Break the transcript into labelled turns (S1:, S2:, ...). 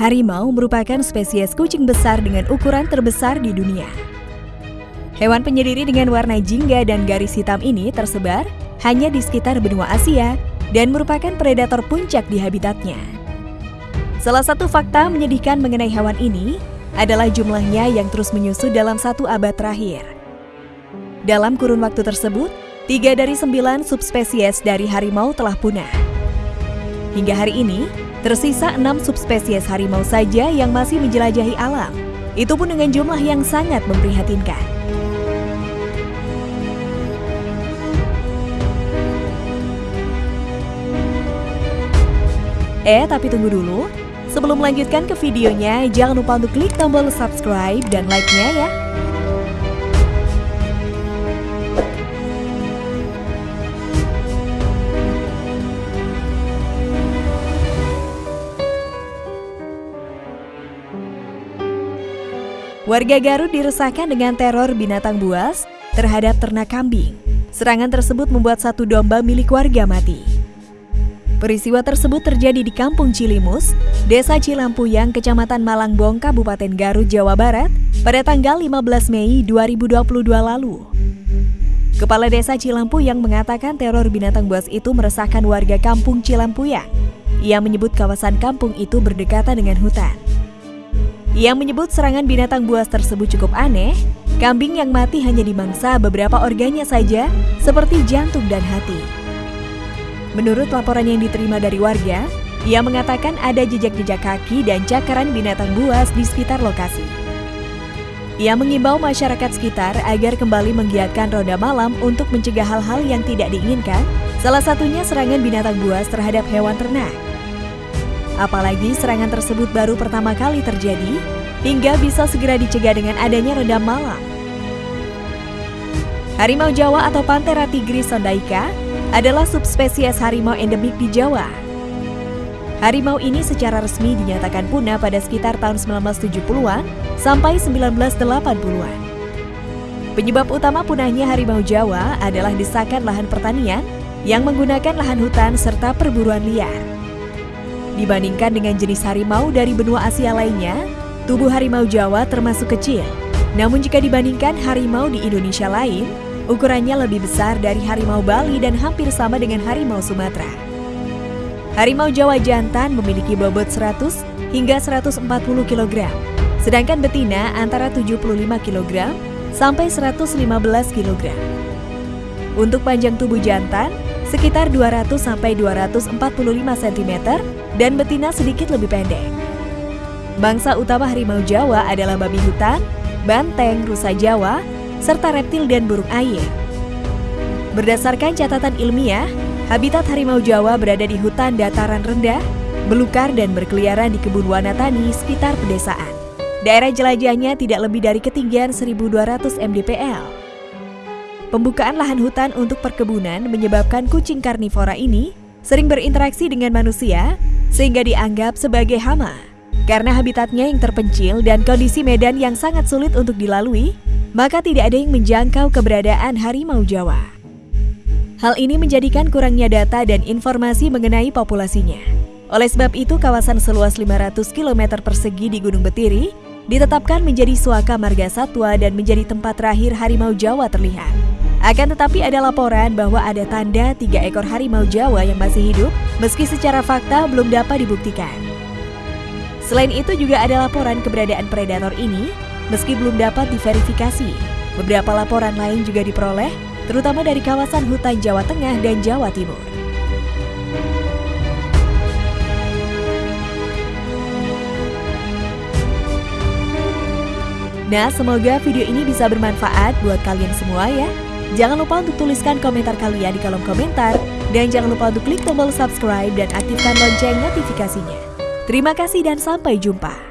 S1: Harimau merupakan spesies kucing besar dengan ukuran terbesar di dunia. Hewan penyendiri dengan warna jingga dan garis hitam ini tersebar hanya di sekitar benua Asia dan merupakan predator puncak di habitatnya. Salah satu fakta menyedihkan mengenai hewan ini adalah jumlahnya yang terus menyusut dalam satu abad terakhir. Dalam kurun waktu tersebut, tiga dari sembilan subspesies dari harimau telah punah. Hingga hari ini, Tersisa enam subspesies harimau saja yang masih menjelajahi alam. Itu pun dengan jumlah yang sangat memprihatinkan. Eh, tapi tunggu dulu. Sebelum melanjutkan ke videonya, jangan lupa untuk klik tombol subscribe dan like-nya ya. Warga Garut diresahkan dengan teror binatang buas terhadap ternak kambing. Serangan tersebut membuat satu domba milik warga mati. Peristiwa tersebut terjadi di Kampung Cilimus, Desa Cilampuyang, Kecamatan Malangbong, Kabupaten Garut, Jawa Barat, pada tanggal 15 Mei 2022 lalu. Kepala Desa Cilampuyang mengatakan teror binatang buas itu meresahkan warga Kampung Cilampuyang. Ia menyebut kawasan kampung itu berdekatan dengan hutan. Ia menyebut serangan binatang buas tersebut cukup aneh. Kambing yang mati hanya dimangsa beberapa organnya saja, seperti jantung dan hati. Menurut laporan yang diterima dari warga, ia mengatakan ada jejak-jejak kaki dan cakaran binatang buas di sekitar lokasi. Ia mengimbau masyarakat sekitar agar kembali menggiatkan roda malam untuk mencegah hal-hal yang tidak diinginkan, salah satunya serangan binatang buas terhadap hewan ternak. Apalagi serangan tersebut baru pertama kali terjadi, hingga bisa segera dicegah dengan adanya redam malam. Harimau Jawa atau Panthera tigris sondaika adalah subspesies harimau endemik di Jawa. Harimau ini secara resmi dinyatakan punah pada sekitar tahun 1970-an sampai 1980-an. Penyebab utama punahnya harimau Jawa adalah desakan lahan pertanian yang menggunakan lahan hutan serta perburuan liar. Dibandingkan dengan jenis harimau dari benua Asia lainnya, tubuh harimau Jawa termasuk kecil. Namun jika dibandingkan harimau di Indonesia lain, ukurannya lebih besar dari harimau Bali dan hampir sama dengan harimau Sumatera. Harimau Jawa jantan memiliki bobot 100 hingga 140 kg, sedangkan betina antara 75 kg sampai 115 kg. Untuk panjang tubuh jantan, sekitar 200 sampai 245 cm dan betina sedikit lebih pendek. Bangsa utama harimau Jawa adalah babi hutan, banteng, rusa Jawa, serta reptil dan burung air. Berdasarkan catatan ilmiah, habitat harimau Jawa berada di hutan dataran rendah, belukar dan berkeliaran di kebun Wanatani sekitar pedesaan. Daerah jelajahnya tidak lebih dari ketinggian 1200 mdpl. Pembukaan lahan hutan untuk perkebunan menyebabkan kucing karnivora ini sering berinteraksi dengan manusia sehingga dianggap sebagai hama. Karena habitatnya yang terpencil dan kondisi medan yang sangat sulit untuk dilalui, maka tidak ada yang menjangkau keberadaan harimau Jawa. Hal ini menjadikan kurangnya data dan informasi mengenai populasinya. Oleh sebab itu, kawasan seluas 500 km persegi di Gunung Betiri ditetapkan menjadi suaka marga satwa dan menjadi tempat terakhir harimau Jawa terlihat. Akan tetapi ada laporan bahwa ada tanda tiga ekor harimau Jawa yang masih hidup, meski secara fakta belum dapat dibuktikan. Selain itu juga ada laporan keberadaan predator ini, meski belum dapat diverifikasi. Beberapa laporan lain juga diperoleh, terutama dari kawasan hutan Jawa Tengah dan Jawa Timur. Nah, semoga video ini bisa bermanfaat buat kalian semua ya. Jangan lupa untuk tuliskan komentar kalian di kolom komentar. Dan jangan lupa untuk klik tombol subscribe dan aktifkan lonceng notifikasinya. Terima kasih dan sampai jumpa.